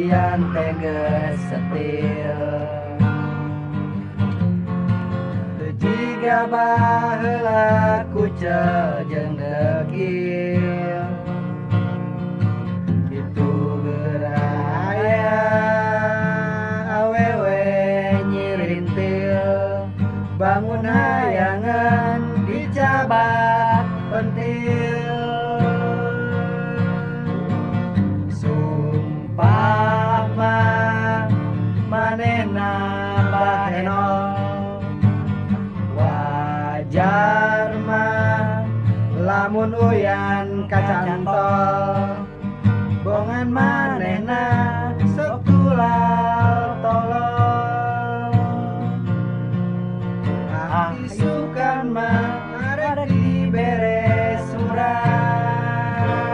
Uyan teges setil Jika baheula kucel jeung dekil. Itu geraya awewe nyirintil. Bangun hayangan dicabat pentil panena bahenol wajar mah lamun uyan kacantol. Bongan manena sok tulal tolong, ah, sukan mah arek diberi